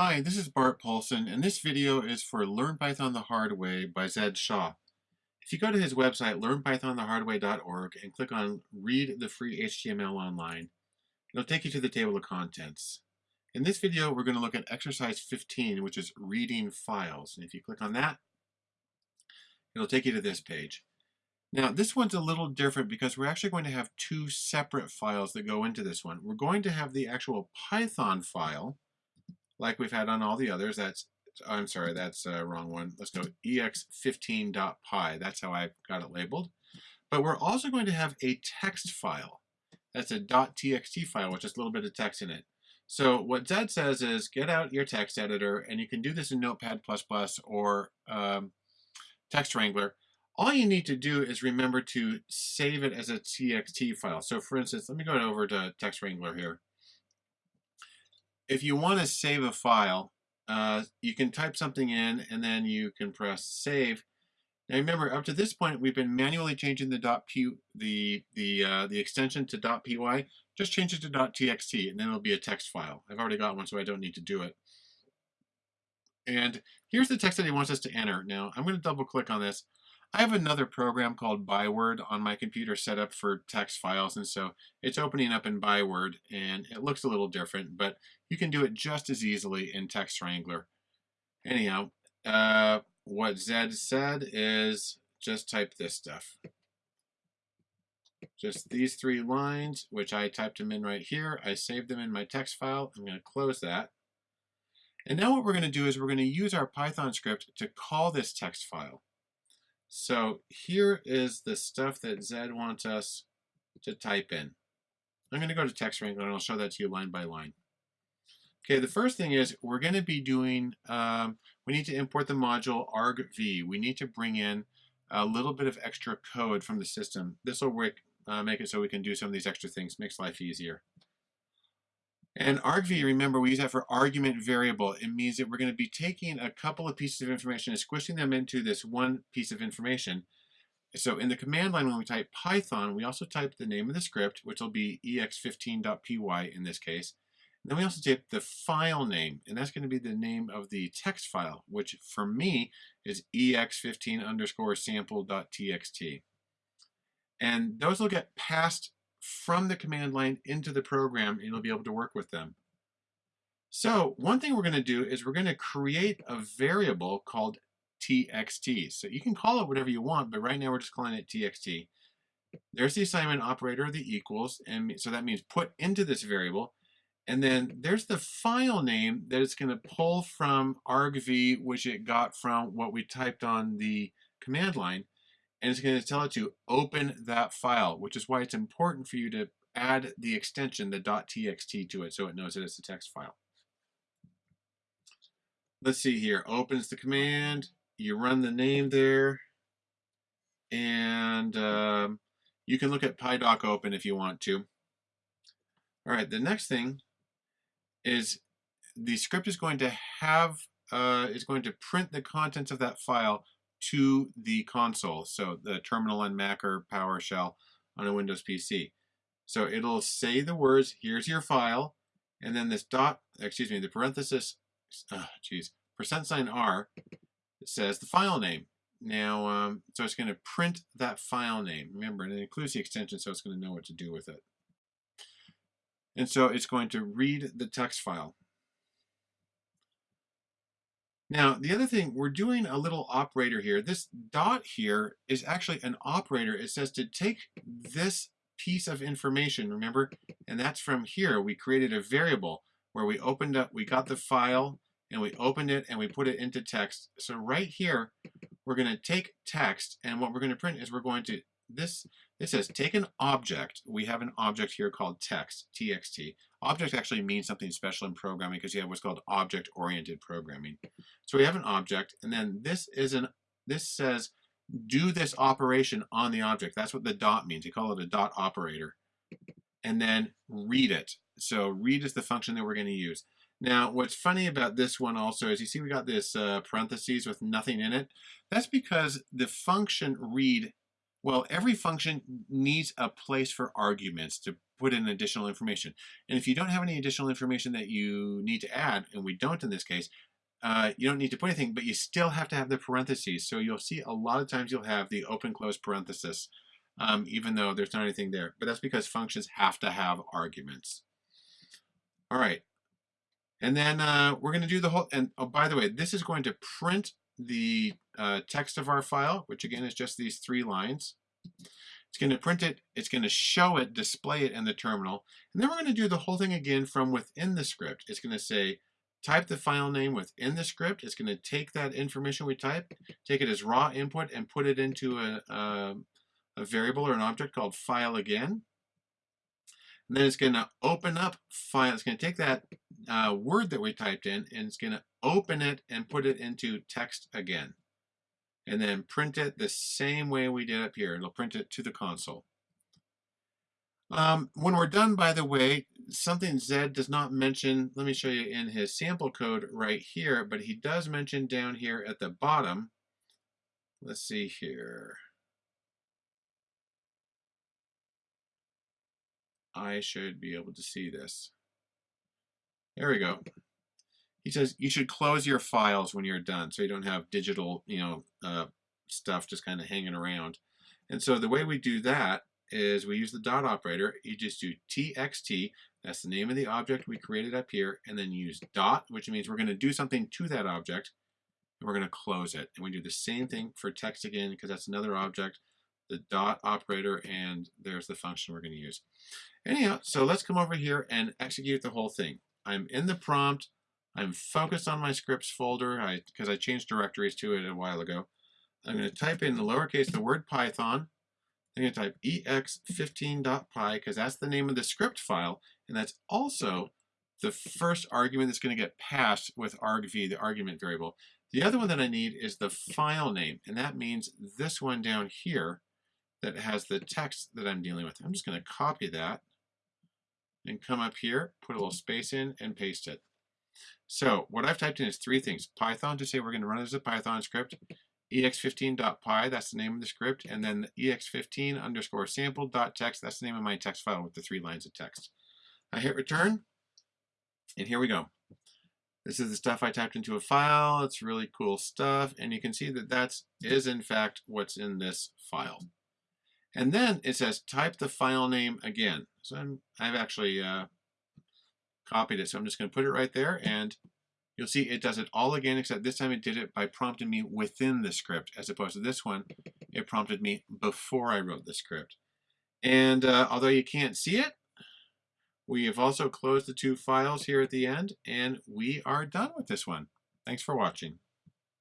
Hi, this is Bart Paulson, and this video is for Learn Python the Hard Way by Zed Shaw. If you go to his website, learnpythonthehardway.org, and click on Read the Free HTML Online, it'll take you to the table of contents. In this video, we're going to look at exercise 15, which is reading files. And if you click on that, it'll take you to this page. Now, this one's a little different because we're actually going to have two separate files that go into this one. We're going to have the actual Python file, like we've had on all the others. That's I'm sorry, that's a wrong one. Let's go ex15.py. That's how I got it labeled. But we're also going to have a text file. That's a .txt file with just a little bit of text in it. So what Zed says is get out your text editor, and you can do this in Notepad++ or um, Text Wrangler. All you need to do is remember to save it as a TXT file. So for instance, let me go over to Text Wrangler here if you want to save a file, uh, you can type something in and then you can press save. Now remember, up to this point, we've been manually changing the .p the the uh, the extension to .py. Just change it to .txt, and then it'll be a text file. I've already got one, so I don't need to do it. And here's the text that he wants us to enter. Now I'm going to double click on this. I have another program called Byword on my computer set up for text files, and so it's opening up in Byword, and it looks a little different, but you can do it just as easily in Text Wrangler. Anyhow, uh, what Zed said is just type this stuff. Just these three lines, which I typed them in right here. I saved them in my text file. I'm going to close that. And now what we're going to do is we're going to use our Python script to call this text file. So here is the stuff that Zed wants us to type in. I'm going to go to Text Wrangler and I'll show that to you line by line. Okay, the first thing is we're going to be doing, um, we need to import the module argv. We need to bring in a little bit of extra code from the system. This will uh, make it so we can do some of these extra things, makes life easier. And argv, remember, we use that for argument variable. It means that we're going to be taking a couple of pieces of information and squishing them into this one piece of information. So in the command line, when we type Python, we also type the name of the script, which will be ex15.py in this case. And then we also type the file name, and that's going to be the name of the text file, which for me is ex15 underscore sample.txt. And those will get passed from the command line into the program and you'll be able to work with them. So one thing we're going to do is we're going to create a variable called txt. So you can call it whatever you want, but right now we're just calling it txt. There's the assignment operator, the equals, and so that means put into this variable. And then there's the file name that it's going to pull from argv, which it got from what we typed on the command line and it's going to tell it to open that file, which is why it's important for you to add the extension, the .txt to it, so it knows that it's a text file. Let's see here, opens the command, you run the name there, and um, you can look at PyDoc open if you want to. All right, the next thing is the script is going to have, uh, is going to print the contents of that file to the console, so the terminal on Mac or PowerShell on a Windows PC. So it'll say the words, here's your file, and then this dot, excuse me, the parenthesis, geez, percent sign R says the file name. Now, um, so it's going to print that file name. Remember, and it includes the extension, so it's going to know what to do with it. And so it's going to read the text file. Now, the other thing, we're doing a little operator here. This dot here is actually an operator. It says to take this piece of information, remember? And that's from here. We created a variable where we opened up, we got the file, and we opened it, and we put it into text. So right here, we're going to take text, and what we're going to print is we're going to, this, this says take an object. We have an object here called text, txt. Object actually means something special in programming because you have what's called object-oriented programming. So we have an object, and then this is an this says do this operation on the object. That's what the dot means. You call it a dot operator. And then read it. So read is the function that we're going to use. Now, what's funny about this one also is you see we got this uh, parentheses with nothing in it. That's because the function read Well, every function needs a place for arguments to put in additional information. And if you don't have any additional information that you need to add, and we don't in this case, uh, you don't need to put anything, but you still have to have the parentheses. So you'll see a lot of times you'll have the open close parenthesis, um, even though there's not anything there. But that's because functions have to have arguments. All right. And then uh, we're going to do the whole, and oh, by the way, this is going to print the uh, text of our file, which again is just these three lines. It's going to print it, it's going to show it, display it in the terminal, and then we're going to do the whole thing again from within the script. It's going to say, type the file name within the script. It's going to take that information we type, take it as raw input, and put it into a, a, a variable or an object called file again. And then it's going to open up file. It's going to take that uh, word that we typed in and it's going to open it and put it into text again. And then print it the same way we did up here. It'll print it to the console. Um, when we're done, by the way, something Zed does not mention, let me show you in his sample code right here, but he does mention down here at the bottom. Let's see here. I should be able to see this. There we go. He says you should close your files when you're done so you don't have digital, you know, uh, stuff just kind of hanging around. And so the way we do that is we use the dot operator. You just do txt, that's the name of the object we created up here, and then use dot, which means we're going to do something to that object, and we're going to close it. And we do the same thing for text again, because that's another object, the dot operator, and there's the function we're going to use. Anyhow, so let's come over here and execute the whole thing. I'm in the prompt. I'm focused on my scripts folder because I, I, changed directories to it a while ago. I'm going to type in the lowercase the word Python. I'm going to type ex15.py because that's the name of the script file, and that's also the first argument that's going to get passed with argv, the argument variable. The other one that I need is the file name, and that means this one down here that has the text that I'm dealing with. I'm just going to copy that and come up here, put a little space in, and paste it. So what I've typed in is three things. Python to say we're going to run it as a Python script, ex15.py, that's the name of the script, and then ex15 underscore sample.txt, that's the name of my text file with the three lines of text. I hit return, and here we go. This is the stuff I typed into a file. It's really cool stuff, and you can see that that is is in fact what's in this file. And then it says type the file name again. So I'm, I've actually uh, copied it. So I'm just going to put it right there and you'll see it does it all again except this time it did it by prompting me within the script as opposed to this one it prompted me before I wrote the script. And uh, although you can't see it, we have also closed the two files here at the end and we are done with this one. Thanks for watching.